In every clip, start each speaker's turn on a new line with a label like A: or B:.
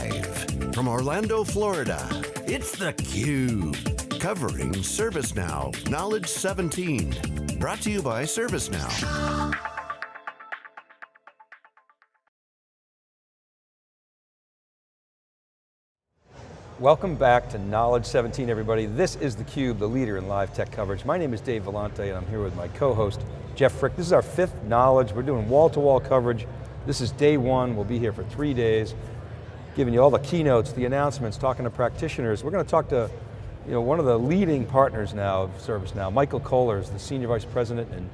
A: Live from Orlando, Florida, it's theCUBE. Covering ServiceNow Knowledge 17. Brought to you by ServiceNow.
B: Welcome back to Knowledge 17, everybody. This is theCUBE, the leader in live tech coverage. My name is Dave Vellante, and I'm here with my co-host, Jeff Frick. This is our fifth Knowledge. We're doing wall-to-wall -wall coverage. This is day one. We'll be here for three days, giving you all the keynotes, the announcements, talking to practitioners. We're going to talk to you know, one of the leading partners now of ServiceNow, Michael Kohler is the Senior Vice President and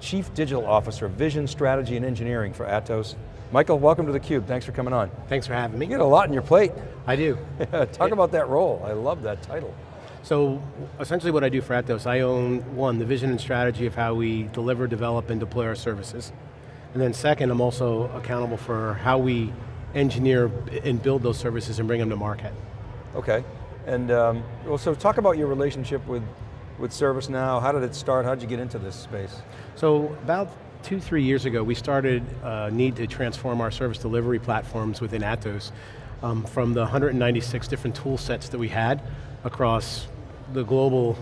B: Chief Digital Officer of Vision, Strategy, and Engineering for Atos. Michael, welcome to theCUBE, thanks for coming on.
C: Thanks for having me.
B: You get a lot on your plate.
C: I do.
B: Talk about that role, I love that title.
C: So, essentially what I do for Atos, I own, one, the vision and strategy of how we deliver, develop, and deploy our services. And then second, I'm also accountable for how we engineer and build those services and bring them to market.
B: Okay, and um, well, so talk about your relationship with, with ServiceNow. How did it start? How did you get into this space?
C: So about two, three years ago, we started a uh, need to transform our service delivery platforms within Atos um, from the 196 different tool sets that we had across the global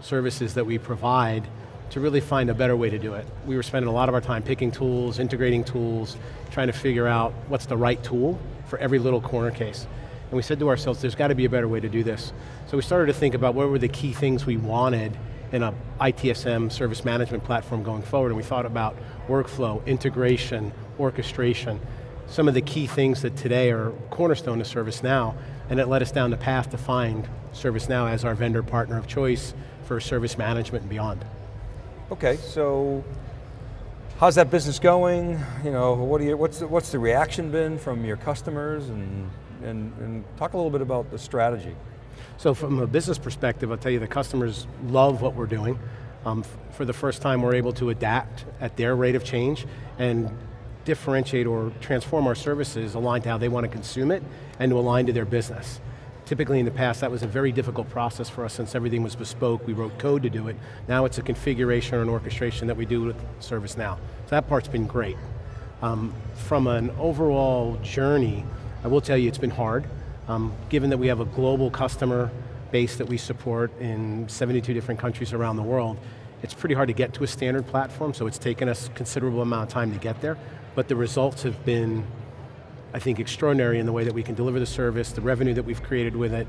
C: services that we provide to really find a better way to do it. We were spending a lot of our time picking tools, integrating tools, trying to figure out what's the right tool for every little corner case. And we said to ourselves, there's got to be a better way to do this. So we started to think about what were the key things we wanted in a ITSM service management platform going forward, and we thought about workflow, integration, orchestration, some of the key things that today are cornerstone to ServiceNow, and it led us down the path to find ServiceNow as our vendor partner of choice for service management and beyond.
B: Okay, so how's that business going? You know, what you, what's, the, what's the reaction been from your customers and, and, and talk a little bit about the strategy.
C: So from a business perspective, I'll tell you the customers love what we're doing. Um, for the first time, we're able to adapt at their rate of change and differentiate or transform our services aligned to how they want to consume it and to align to their business. Typically in the past, that was a very difficult process for us since everything was bespoke, we wrote code to do it. Now it's a configuration or an orchestration that we do with ServiceNow. So that part's been great. Um, from an overall journey, I will tell you it's been hard. Um, given that we have a global customer base that we support in 72 different countries around the world, it's pretty hard to get to a standard platform, so it's taken us a considerable amount of time to get there, but the results have been, I think, extraordinary in the way that we can deliver the service, the revenue that we've created with it,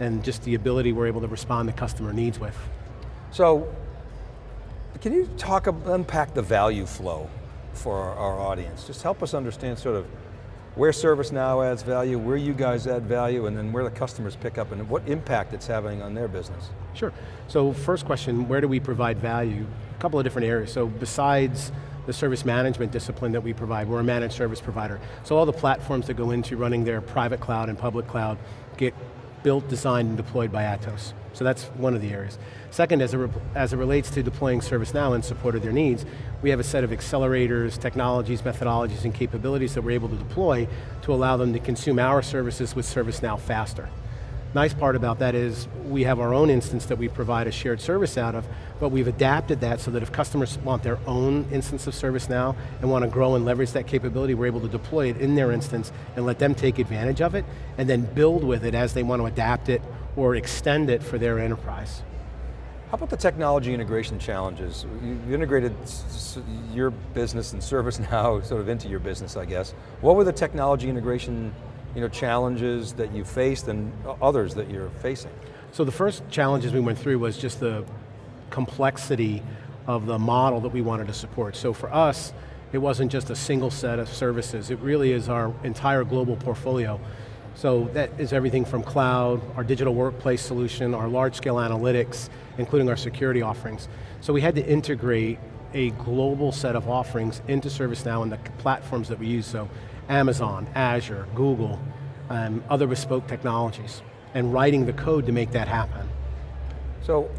C: and just the ability we're able to respond to customer needs with.
B: So, can you talk, unpack the value flow for our, our audience? Just help us understand sort of where ServiceNow adds value, where you guys add value, and then where the customers pick up and what impact it's having on their business.
C: Sure, so first question, where do we provide value? A couple of different areas, so besides the service management discipline that we provide, we're a managed service provider. So all the platforms that go into running their private cloud and public cloud get built, designed, and deployed by Atos. So that's one of the areas. Second, as it, as it relates to deploying ServiceNow in support of their needs, we have a set of accelerators, technologies, methodologies, and capabilities that we're able to deploy to allow them to consume our services with ServiceNow faster. Nice part about that is we have our own instance that we provide a shared service out of, but we've adapted that so that if customers want their own instance of ServiceNow and want to grow and leverage that capability, we're able to deploy it in their instance and let them take advantage of it, and then build with it as they want to adapt it or extend it for their enterprise.
B: How about the technology integration challenges? You've integrated your business and ServiceNow sort of into your business, I guess. What were the technology integration you know, challenges that you faced and others that you're facing?
C: So the first challenges we went through was just the complexity of the model that we wanted to support. So for us, it wasn't just a single set of services, it really is our entire global portfolio. So that is everything from cloud, our digital workplace solution, our large scale analytics, including our security offerings. So we had to integrate a global set of offerings into ServiceNow and the platforms that we use. So Amazon, Azure, Google, um, other bespoke technologies, and writing the code to make that happen.
B: So,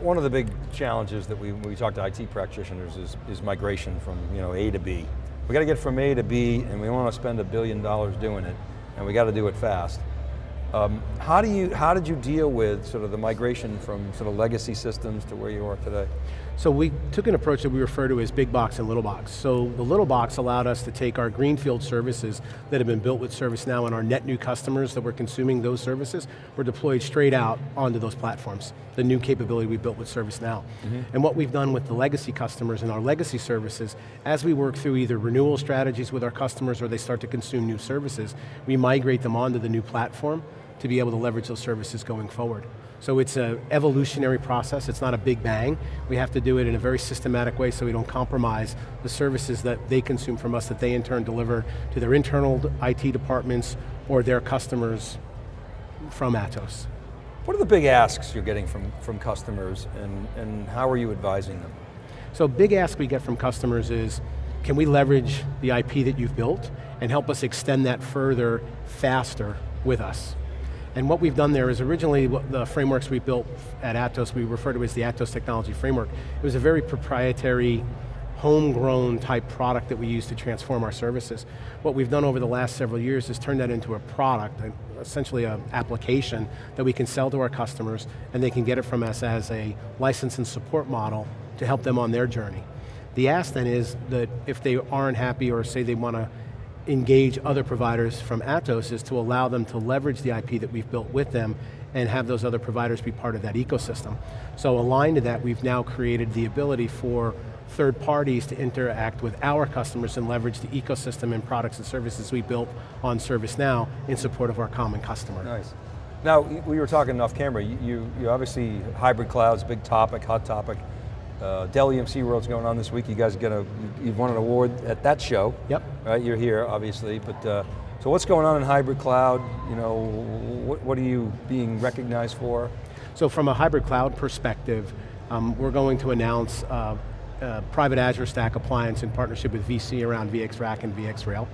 B: one of the big challenges that we, we talk to IT practitioners is, is migration from you know, A to B. We got to get from A to B, and we want to spend a billion dollars doing it, and we got to do it fast. Um, how, do you, how did you deal with sort of the migration from sort of legacy systems to where you are today?
C: So we took an approach that we refer to as big box and little box. So the little box allowed us to take our greenfield services that have been built with ServiceNow and our net new customers that were consuming those services were deployed straight out onto those platforms, the new capability we built with ServiceNow. Mm -hmm. And what we've done with the legacy customers and our legacy services, as we work through either renewal strategies with our customers or they start to consume new services, we migrate them onto the new platform to be able to leverage those services going forward. So it's an evolutionary process, it's not a big bang. We have to do it in a very systematic way so we don't compromise the services that they consume from us that they in turn deliver to their internal IT departments or their customers from Atos.
B: What are the big asks you're getting from, from customers and, and how are you advising them?
C: So big ask we get from customers is, can we leverage the IP that you've built and help us extend that further, faster with us? And what we've done there is originally the frameworks we built at Atos, we refer to as the Atos Technology Framework. It was a very proprietary, homegrown type product that we use to transform our services. What we've done over the last several years is turn that into a product, essentially an application that we can sell to our customers and they can get it from us as a license and support model to help them on their journey. The ask then is that if they aren't happy or say they want to engage other providers from Atos is to allow them to leverage the IP that we've built with them and have those other providers be part of that ecosystem. So aligned to that, we've now created the ability for third parties to interact with our customers and leverage the ecosystem and products and services we built on ServiceNow in support of our common customer.
B: Nice. Now, we were talking off camera, you, you obviously, hybrid cloud's a big topic, hot topic. Uh, Dell EMC World's going on this week. You guys get a, you've won an award at that show.
C: Yep.
B: Right, you're here, obviously, but uh, so what's going on in hybrid cloud? You know, what, what are you being recognized for?
C: So from a hybrid cloud perspective, um, we're going to announce uh, private Azure Stack appliance in partnership with VC around VxRack and VxRail.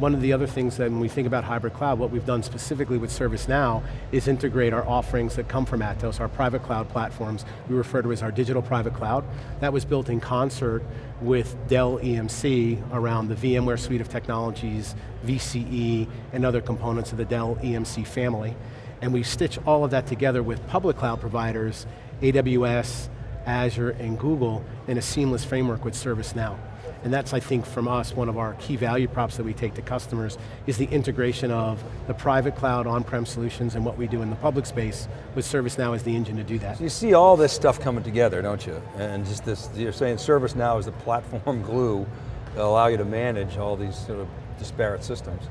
C: One of the other things that when we think about hybrid cloud, what we've done specifically with ServiceNow is integrate our offerings that come from Atos, our private cloud platforms, we refer to as our digital private cloud. That was built in concert with Dell EMC around the VMware suite of technologies, VCE, and other components of the Dell EMC family. And we stitch all of that together with public cloud providers, AWS, Azure, and Google in a seamless framework with ServiceNow. And that's, I think, from us, one of our key value props that we take to customers is the integration of the private cloud on-prem solutions and what we do in the public space with ServiceNow as the engine to do that.
B: So you see all this stuff coming together, don't you? And just this, you're saying ServiceNow is the platform glue that allow you to manage all these sort of disparate systems.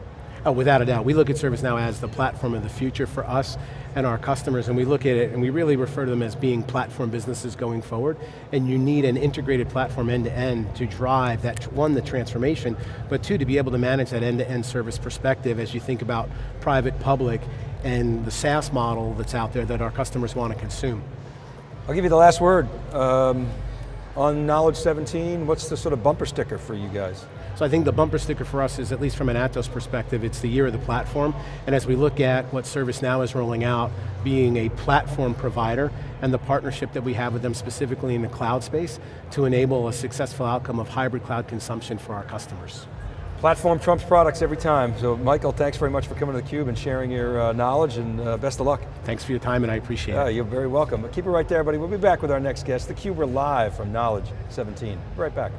C: Oh, without a doubt. We look at ServiceNow as the platform of the future for us and our customers, and we look at it and we really refer to them as being platform businesses going forward, and you need an integrated platform end to end to drive that, one, the transformation, but two, to be able to manage that end to end service perspective as you think about private, public, and the SaaS model that's out there that our customers want to consume.
B: I'll give you the last word. Um, on Knowledge 17, what's the sort of bumper sticker for you guys?
C: So I think the bumper sticker for us is, at least from an Atos perspective, it's the year of the platform, and as we look at what ServiceNow is rolling out, being a platform provider, and the partnership that we have with them specifically in the cloud space, to enable a successful outcome of hybrid cloud consumption for our customers.
B: Platform trumps products every time. So Michael, thanks very much for coming to theCUBE and sharing your uh, knowledge and uh, best of luck.
C: Thanks for your time and I appreciate
B: yeah,
C: it.
B: You're very welcome. Keep it right there, buddy. We'll be back with our next guest. theCUBE, we're live from Knowledge 17. Be right back.